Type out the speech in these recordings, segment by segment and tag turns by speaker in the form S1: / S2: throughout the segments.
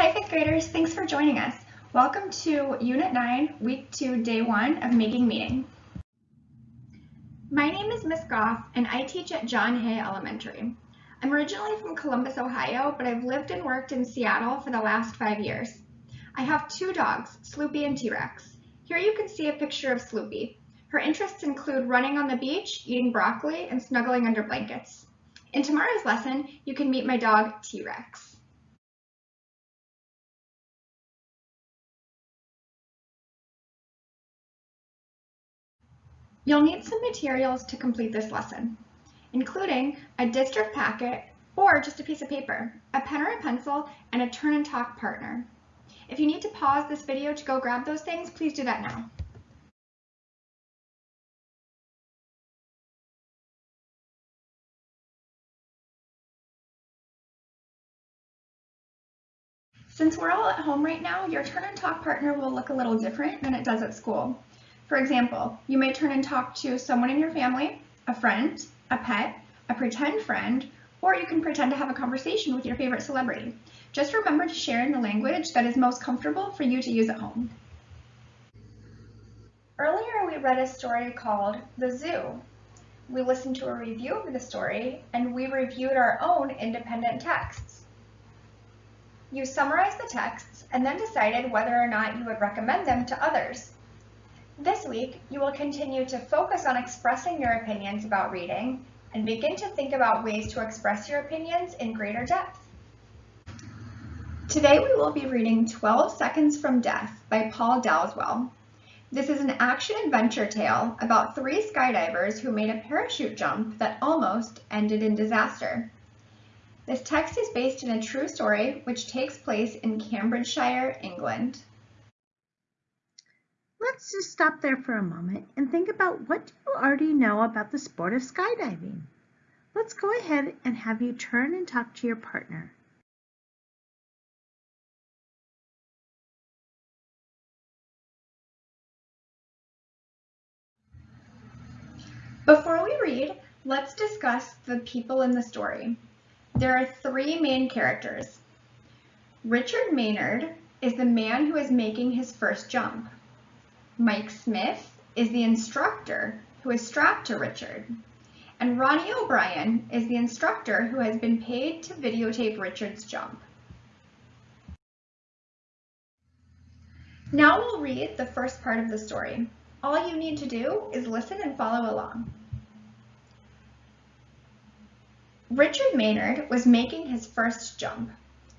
S1: Hi fifth graders, thanks for joining us. Welcome to Unit 9, Week 2, Day 1 of Making Meaning. My name is Miss Goff and I teach at John Hay Elementary. I'm originally from Columbus, Ohio, but I've lived and worked in Seattle for the last five years. I have two dogs, Sloopy and T-Rex. Here you can see a picture of Sloopy. Her interests include running on the beach, eating broccoli, and snuggling under blankets. In tomorrow's lesson, you can meet my dog, T-Rex. You'll need some materials to complete this lesson, including a district packet or just a piece of paper, a pen or a pencil, and a turn and talk partner. If you need to pause this video to go grab those things, please do that now. Since we're all at home right now, your turn and talk partner will look a little different than it does at school. For example, you may turn and talk to someone in your family, a friend, a pet, a pretend friend, or you can pretend to have a conversation with your favorite celebrity. Just remember to share in the language that is most comfortable for you to use at home. Earlier we read a story called The Zoo. We listened to a review of the story and we reviewed our own independent texts. You summarized the texts and then decided whether or not you would recommend them to others. This week, you will continue to focus on expressing your opinions about reading and begin to think about ways to express your opinions in greater depth. Today we will be reading 12 Seconds from Death by Paul Dowswell. This is an action-adventure tale about three skydivers who made a parachute jump that almost ended in disaster. This text is based in a true story which takes place in Cambridgeshire, England.
S2: Let's just stop there for a moment and think about what do you already know about the sport of skydiving. Let's go ahead and have you turn and talk to your partner.
S1: Before we read, let's discuss the people in the story. There are three main characters. Richard Maynard is the man who is making his first jump. Mike Smith is the instructor who is strapped to Richard. And Ronnie O'Brien is the instructor who has been paid to videotape Richard's jump. Now we'll read the first part of the story. All you need to do is listen and follow along. Richard Maynard was making his first jump.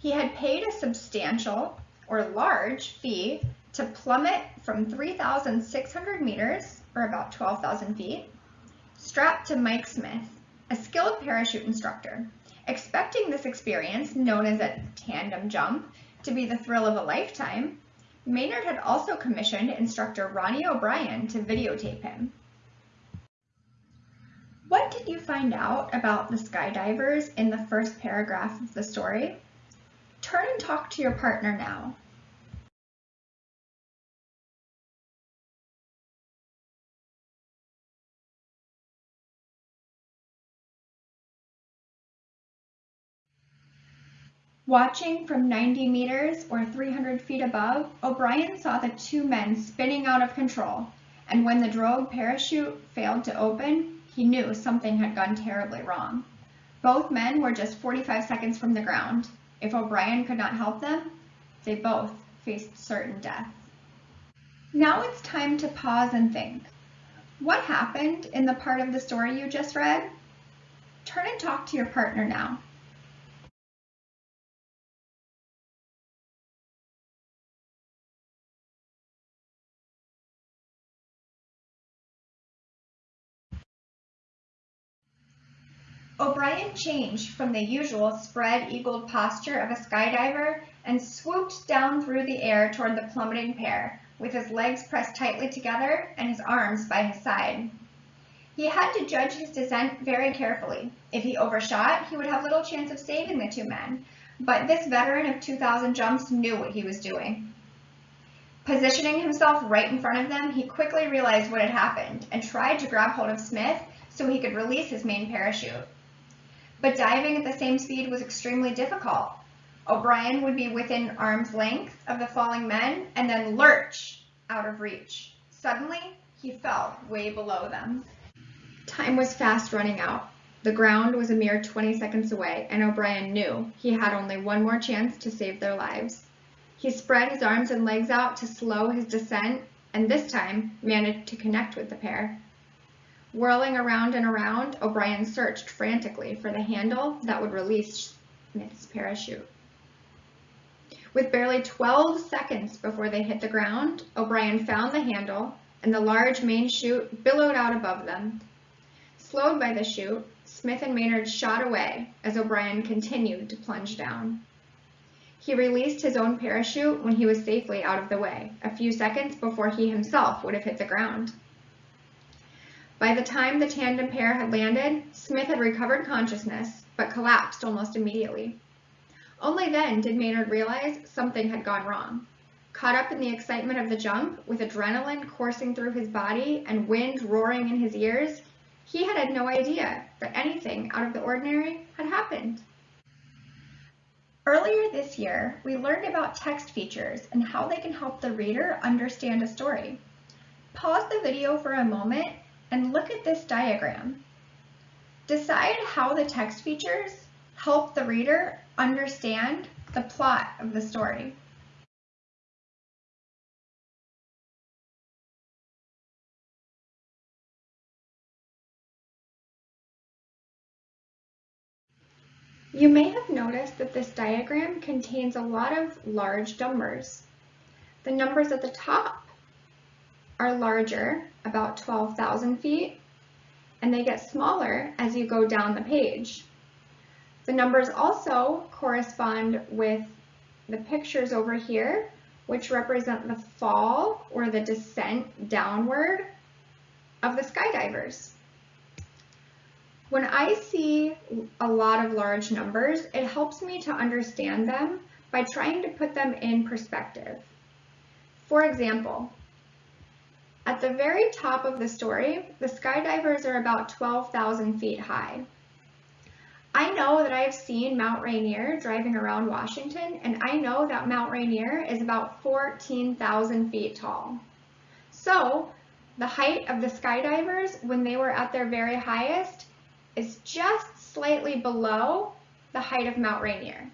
S1: He had paid a substantial or large fee to plummet from 3,600 meters, or about 12,000 feet, strapped to Mike Smith, a skilled parachute instructor. Expecting this experience, known as a tandem jump, to be the thrill of a lifetime, Maynard had also commissioned instructor Ronnie O'Brien to videotape him. What did you find out about the skydivers in the first paragraph of the story? Turn and talk to your partner now. Watching from 90 meters or 300 feet above, O'Brien saw the two men spinning out of control, and when the drogue parachute failed to open, he knew something had gone terribly wrong. Both men were just 45 seconds from the ground. If O'Brien could not help them, they both faced certain death. Now it's time to pause and think. What happened in the part of the story you just read? Turn and talk to your partner now. O'Brien changed from the usual spread-eagled posture of a skydiver and swooped down through the air toward the plummeting pair, with his legs pressed tightly together and his arms by his side. He had to judge his descent very carefully. If he overshot, he would have little chance of saving the two men, but this veteran of 2,000 jumps knew what he was doing. Positioning himself right in front of them, he quickly realized what had happened and tried to grab hold of Smith so he could release his main parachute but diving at the same speed was extremely difficult. O'Brien would be within arm's length of the falling men and then lurch out of reach. Suddenly, he fell way below them. Time was fast running out. The ground was a mere 20 seconds away, and O'Brien knew he had only one more chance to save their lives. He spread his arms and legs out to slow his descent, and this time managed to connect with the pair. Whirling around and around, O'Brien searched frantically for the handle that would release Smith's parachute. With barely 12 seconds before they hit the ground, O'Brien found the handle, and the large main chute billowed out above them. Slowed by the chute, Smith and Maynard shot away as O'Brien continued to plunge down. He released his own parachute when he was safely out of the way, a few seconds before he himself would have hit the ground. By the time the tandem pair had landed, Smith had recovered consciousness, but collapsed almost immediately. Only then did Maynard realize something had gone wrong. Caught up in the excitement of the jump, with adrenaline coursing through his body and wind roaring in his ears, he had had no idea that anything out of the ordinary had happened. Earlier this year, we learned about text features and how they can help the reader understand a story. Pause the video for a moment and look at this diagram. Decide how the text features help the reader understand the plot of the story. You may have noticed that this diagram contains a lot of large numbers. The numbers at the top are larger, about 12,000 feet, and they get smaller as you go down the page. The numbers also correspond with the pictures over here, which represent the fall or the descent downward of the skydivers. When I see a lot of large numbers, it helps me to understand them by trying to put them in perspective. For example, at the very top of the story, the skydivers are about 12,000 feet high. I know that I've seen Mount Rainier driving around Washington, and I know that Mount Rainier is about 14,000 feet tall. So the height of the skydivers when they were at their very highest is just slightly below the height of Mount Rainier.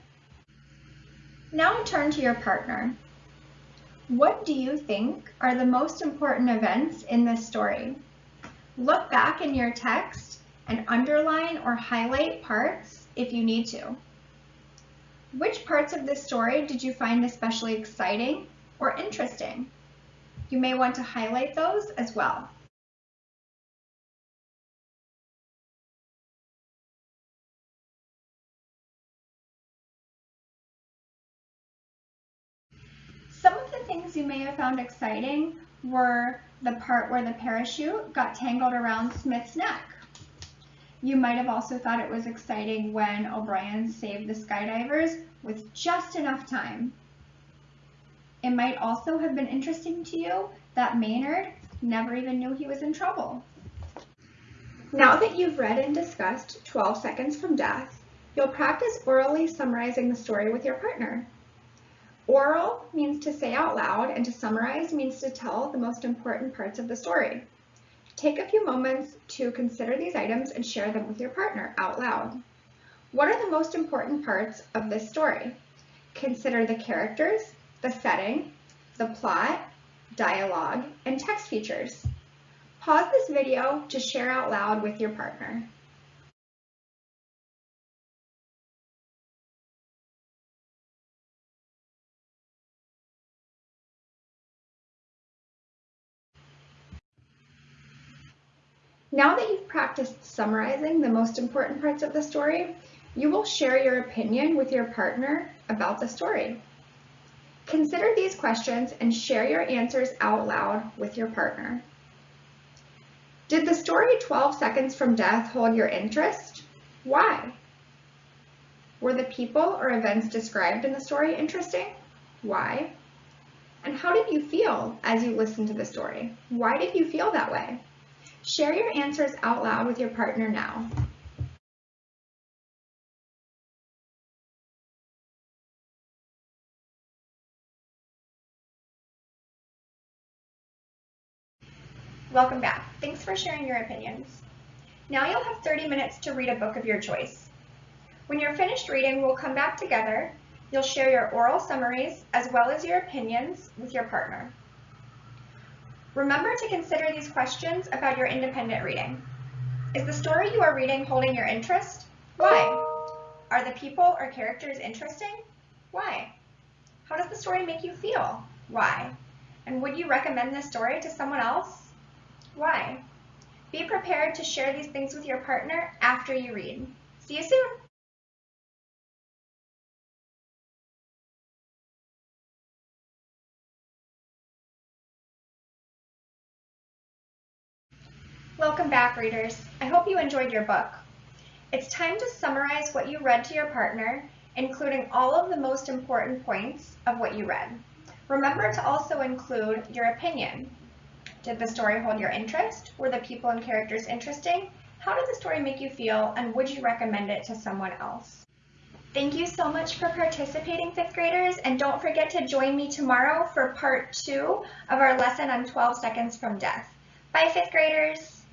S1: Now turn to your partner. What do you think are the most important events in this story? Look back in your text and underline or highlight parts if you need to. Which parts of this story did you find especially exciting or interesting? You may want to highlight those as well. Things you may have found exciting were the part where the parachute got tangled around Smith's neck. You might have also thought it was exciting when O'Brien saved the skydivers with just enough time. It might also have been interesting to you that Maynard never even knew he was in trouble. Now that you've read and discussed 12 Seconds from Death, you'll practice orally summarizing the story with your partner. Oral means to say out loud, and to summarize means to tell the most important parts of the story. Take a few moments to consider these items and share them with your partner out loud. What are the most important parts of this story? Consider the characters, the setting, the plot, dialogue, and text features. Pause this video to share out loud with your partner. Now that you've practiced summarizing the most important parts of the story, you will share your opinion with your partner about the story. Consider these questions and share your answers out loud with your partner. Did the story 12 Seconds from Death hold your interest? Why? Were the people or events described in the story interesting? Why? And how did you feel as you listened to the story? Why did you feel that way? Share your answers out loud with your partner now. Welcome back. Thanks for sharing your opinions. Now you'll have 30 minutes to read a book of your choice. When you're finished reading, we'll come back together. You'll share your oral summaries as well as your opinions with your partner. Remember to consider these questions about your independent reading. Is the story you are reading holding your interest? Why? Are the people or characters interesting? Why? How does the story make you feel? Why? And would you recommend this story to someone else? Why? Be prepared to share these things with your partner after you read. See you soon! Welcome back, readers. I hope you enjoyed your book. It's time to summarize what you read to your partner, including all of the most important points of what you read. Remember to also include your opinion. Did the story hold your interest? Were the people and characters interesting? How did the story make you feel, and would you recommend it to someone else? Thank you so much for participating, fifth graders, and don't forget to join me tomorrow for part two of our lesson on 12 seconds from death. Bye, fifth graders.